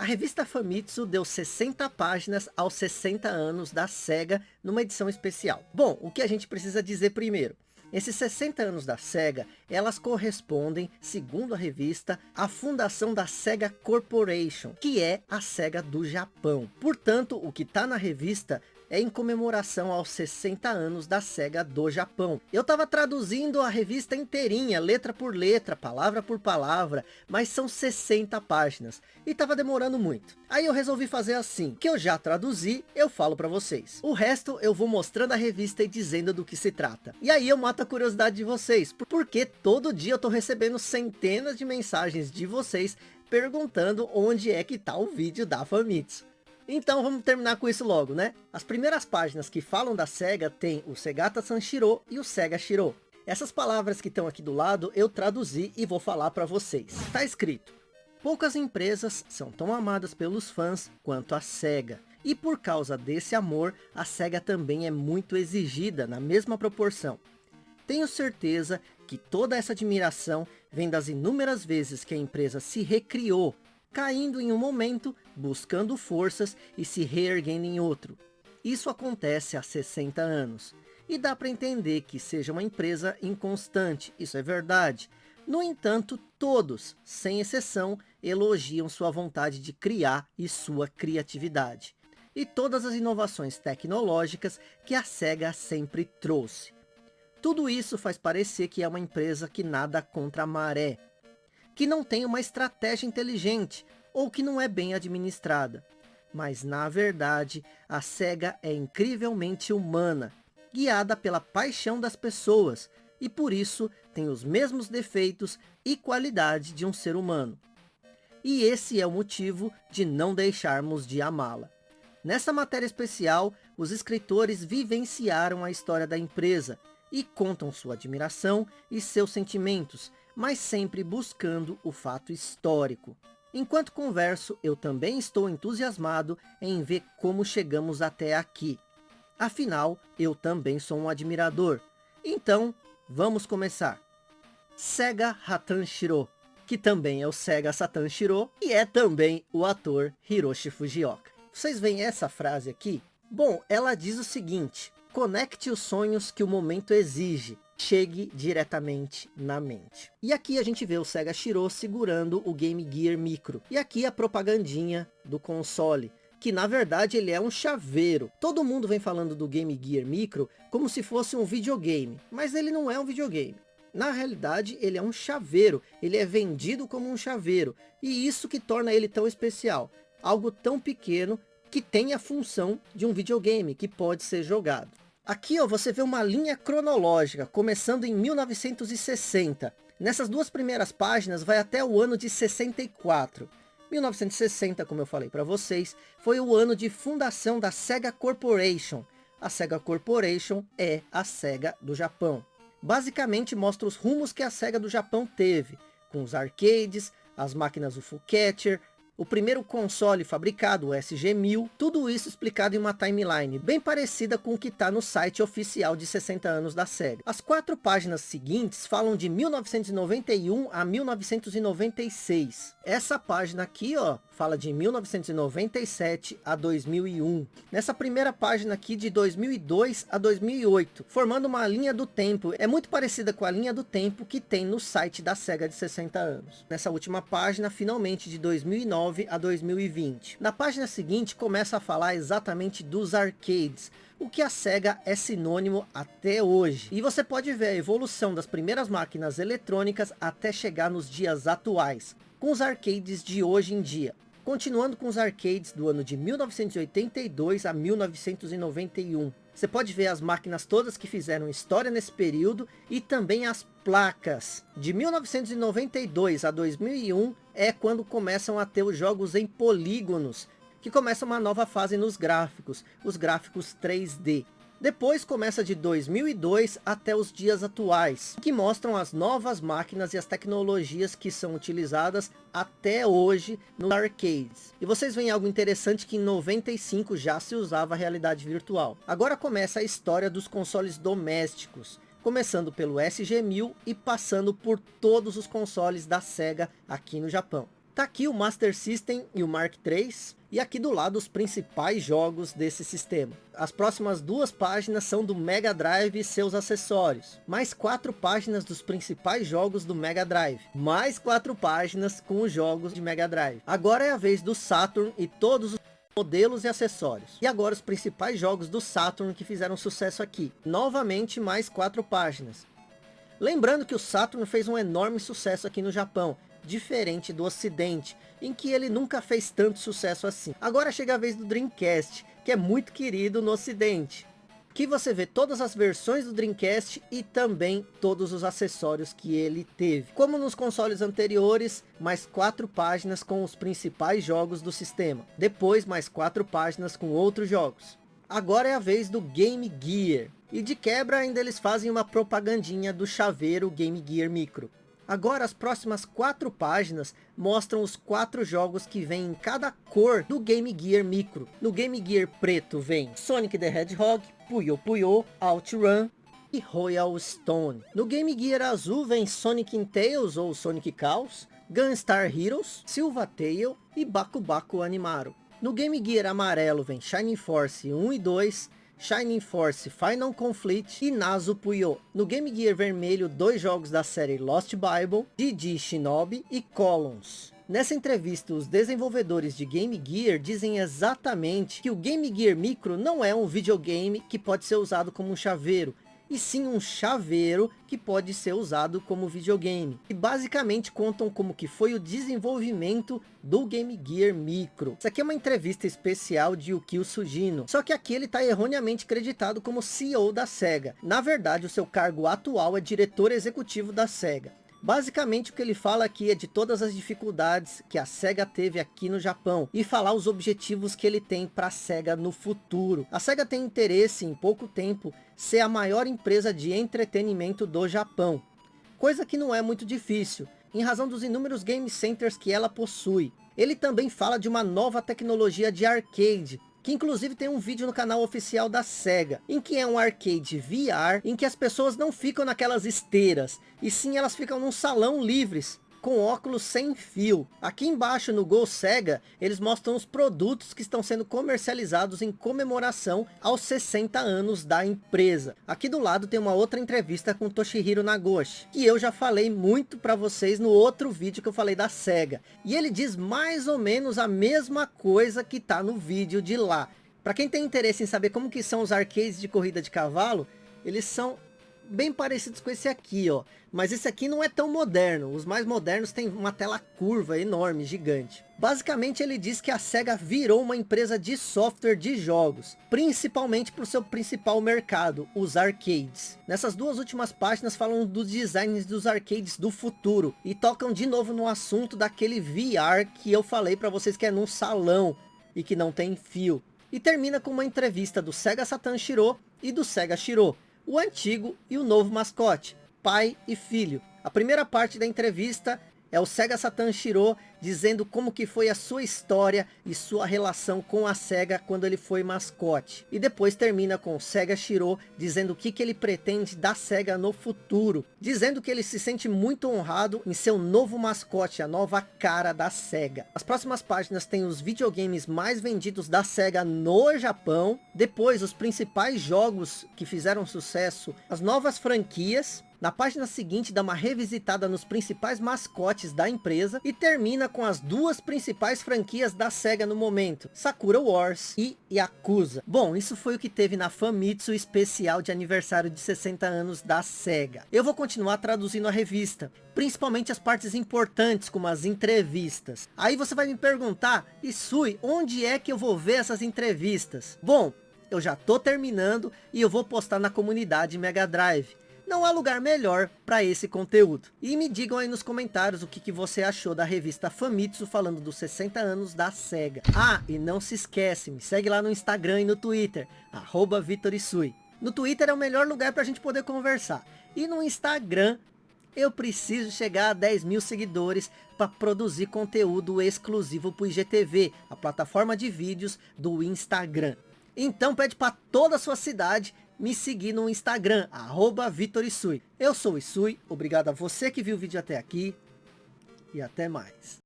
A revista Famitsu deu 60 páginas aos 60 anos da SEGA numa edição especial. Bom, o que a gente precisa dizer primeiro? Esses 60 anos da SEGA, elas correspondem, segundo a revista, à fundação da SEGA Corporation, que é a SEGA do Japão. Portanto, o que está na revista é em comemoração aos 60 anos da SEGA do Japão. Eu estava traduzindo a revista inteirinha, letra por letra, palavra por palavra, mas são 60 páginas, e estava demorando muito. Aí eu resolvi fazer assim, que eu já traduzi, eu falo para vocês. O resto eu vou mostrando a revista e dizendo do que se trata. E aí eu mato a curiosidade de vocês, porque todo dia eu estou recebendo centenas de mensagens de vocês perguntando onde é que está o vídeo da Famitsu. Então vamos terminar com isso logo, né? As primeiras páginas que falam da SEGA tem o Segata Sanshiro e o Sega Shiro. Essas palavras que estão aqui do lado eu traduzi e vou falar para vocês. Tá escrito. Poucas empresas são tão amadas pelos fãs quanto a SEGA. E por causa desse amor, a SEGA também é muito exigida na mesma proporção. Tenho certeza que toda essa admiração vem das inúmeras vezes que a empresa se recriou caindo em um momento, buscando forças e se reerguendo em outro. Isso acontece há 60 anos. E dá para entender que seja uma empresa inconstante, isso é verdade. No entanto, todos, sem exceção, elogiam sua vontade de criar e sua criatividade. E todas as inovações tecnológicas que a SEGA sempre trouxe. Tudo isso faz parecer que é uma empresa que nada contra a maré, que não tem uma estratégia inteligente ou que não é bem administrada. Mas na verdade, a SEGA é incrivelmente humana, guiada pela paixão das pessoas, e por isso tem os mesmos defeitos e qualidade de um ser humano. E esse é o motivo de não deixarmos de amá-la. Nessa matéria especial, os escritores vivenciaram a história da empresa e contam sua admiração e seus sentimentos, mas sempre buscando o fato histórico. Enquanto converso, eu também estou entusiasmado em ver como chegamos até aqui. Afinal, eu também sou um admirador. Então, vamos começar. Sega Hatan Shiro, que também é o Sega Satan Shiro, e é também o ator Hiroshi Fujioka. Vocês veem essa frase aqui? Bom, ela diz o seguinte, conecte os sonhos que o momento exige, chegue diretamente na mente. E aqui a gente vê o Sega Shiro segurando o Game Gear Micro. E aqui a propagandinha do console que na verdade ele é um chaveiro. Todo mundo vem falando do Game Gear Micro como se fosse um videogame, mas ele não é um videogame. Na realidade ele é um chaveiro, ele é vendido como um chaveiro, e isso que torna ele tão especial. Algo tão pequeno que tem a função de um videogame que pode ser jogado. Aqui ó, você vê uma linha cronológica, começando em 1960. Nessas duas primeiras páginas vai até o ano de 64. 1960, como eu falei para vocês, foi o ano de fundação da Sega Corporation. A Sega Corporation é a Sega do Japão. Basicamente mostra os rumos que a Sega do Japão teve, com os arcades, as máquinas UFO Catcher, o primeiro console fabricado, o SG-1000, tudo isso explicado em uma timeline bem parecida com o que está no site oficial de 60 anos da SEGA. As quatro páginas seguintes falam de 1991 a 1996. Essa página aqui, ó, fala de 1997 a 2001. Nessa primeira página aqui de 2002 a 2008, formando uma linha do tempo. É muito parecida com a linha do tempo que tem no site da SEGA de 60 anos. Nessa última página, finalmente de 2009 a 2020. Na página seguinte, começa a falar exatamente dos arcades, o que a SEGA é sinônimo até hoje. E você pode ver a evolução das primeiras máquinas eletrônicas até chegar nos dias atuais, com os arcades de hoje em dia. Continuando com os arcades do ano de 1982 a 1991. Você pode ver as máquinas todas que fizeram história nesse período e também as placas. De 1992 a 2001 é quando começam a ter os jogos em polígonos, que começa uma nova fase nos gráficos, os gráficos 3D. Depois começa de 2002 até os dias atuais, que mostram as novas máquinas e as tecnologias que são utilizadas até hoje no arcades. E vocês veem algo interessante que em 95 já se usava a realidade virtual. Agora começa a história dos consoles domésticos, começando pelo SG-1000 e passando por todos os consoles da SEGA aqui no Japão. Tá aqui o Master System e o Mark III. E aqui do lado os principais jogos desse sistema. As próximas duas páginas são do Mega Drive e seus acessórios. Mais quatro páginas dos principais jogos do Mega Drive. Mais quatro páginas com os jogos de Mega Drive. Agora é a vez do Saturn e todos os modelos e acessórios. E agora os principais jogos do Saturn que fizeram sucesso aqui. Novamente mais quatro páginas. Lembrando que o Saturn fez um enorme sucesso aqui no Japão diferente do ocidente, em que ele nunca fez tanto sucesso assim. Agora chega a vez do Dreamcast, que é muito querido no ocidente. Que você vê todas as versões do Dreamcast e também todos os acessórios que ele teve. Como nos consoles anteriores, mais quatro páginas com os principais jogos do sistema. Depois mais quatro páginas com outros jogos. Agora é a vez do Game Gear. E de quebra ainda eles fazem uma propagandinha do chaveiro Game Gear Micro. Agora as próximas quatro páginas mostram os quatro jogos que vêm em cada cor do Game Gear Micro. No Game Gear preto vem Sonic the Hedgehog, Puyo Puyo, OutRun e Royal Stone. No Game Gear azul vem Sonic Tails ou Sonic Chaos, Gunstar Heroes, Silva Tail e Baku Baku Animaro. No Game Gear amarelo vem Shining Force 1 e 2, Shining Force Final Conflict e Nazo Puyo. No Game Gear vermelho, dois jogos da série Lost Bible, Didi Shinobi e Columns. Nessa entrevista, os desenvolvedores de Game Gear dizem exatamente que o Game Gear Micro não é um videogame que pode ser usado como um chaveiro, e sim um chaveiro que pode ser usado como videogame. E basicamente contam como que foi o desenvolvimento do Game Gear Micro. Isso aqui é uma entrevista especial de Yukio Sugino, só que aqui ele está erroneamente creditado como CEO da SEGA. Na verdade, o seu cargo atual é diretor executivo da SEGA. Basicamente o que ele fala aqui é de todas as dificuldades que a SEGA teve aqui no Japão e falar os objetivos que ele tem para a SEGA no futuro. A SEGA tem interesse em pouco tempo ser a maior empresa de entretenimento do Japão, coisa que não é muito difícil, em razão dos inúmeros game centers que ela possui. Ele também fala de uma nova tecnologia de arcade, que inclusive tem um vídeo no canal oficial da SEGA, em que é um arcade VR, em que as pessoas não ficam naquelas esteiras, e sim elas ficam num salão livres, com óculos sem fio. Aqui embaixo no Go Sega, eles mostram os produtos que estão sendo comercializados em comemoração aos 60 anos da empresa. Aqui do lado tem uma outra entrevista com Toshihiro Nagoshi, que eu já falei muito para vocês no outro vídeo que eu falei da Sega. E ele diz mais ou menos a mesma coisa que tá no vídeo de lá. Para quem tem interesse em saber como que são os arcades de corrida de cavalo, eles são bem parecidos com esse aqui, ó. Mas esse aqui não é tão moderno. Os mais modernos têm uma tela curva enorme, gigante. Basicamente ele diz que a SEGA virou uma empresa de software de jogos. Principalmente para o seu principal mercado, os arcades. Nessas duas últimas páginas falam dos designs dos arcades do futuro. E tocam de novo no assunto daquele VR que eu falei para vocês que é num salão. E que não tem fio. E termina com uma entrevista do Sega Satan Shiro e do Sega Shiro o antigo e o novo mascote, pai e filho. A primeira parte da entrevista é o Sega Satan Shiro dizendo como que foi a sua história e sua relação com a SEGA quando ele foi mascote. E depois termina com o Sega Shiro dizendo o que, que ele pretende da SEGA no futuro. Dizendo que ele se sente muito honrado em ser o novo mascote, a nova cara da SEGA. As próximas páginas têm os videogames mais vendidos da SEGA no Japão. Depois os principais jogos que fizeram sucesso, as novas franquias na página seguinte dá uma revisitada nos principais mascotes da empresa e termina com as duas principais franquias da SEGA no momento, Sakura Wars e Yakuza. Bom, isso foi o que teve na Famitsu especial de aniversário de 60 anos da SEGA. Eu vou continuar traduzindo a revista, principalmente as partes importantes, como as entrevistas. Aí você vai me perguntar, Isui, onde é que eu vou ver essas entrevistas? Bom, eu já tô terminando e eu vou postar na comunidade Mega Drive não há lugar melhor para esse conteúdo. E me digam aí nos comentários o que, que você achou da revista Famitsu falando dos 60 anos da SEGA. Ah, e não se esquece, me segue lá no Instagram e no Twitter, arroba. No Twitter é o melhor lugar para a gente poder conversar. E no Instagram, eu preciso chegar a 10 mil seguidores para produzir conteúdo exclusivo para o IGTV, a plataforma de vídeos do Instagram. Então pede para toda a sua cidade me seguir no Instagram, arroba VitorIsui. Eu sou o Isui, obrigado a você que viu o vídeo até aqui e até mais.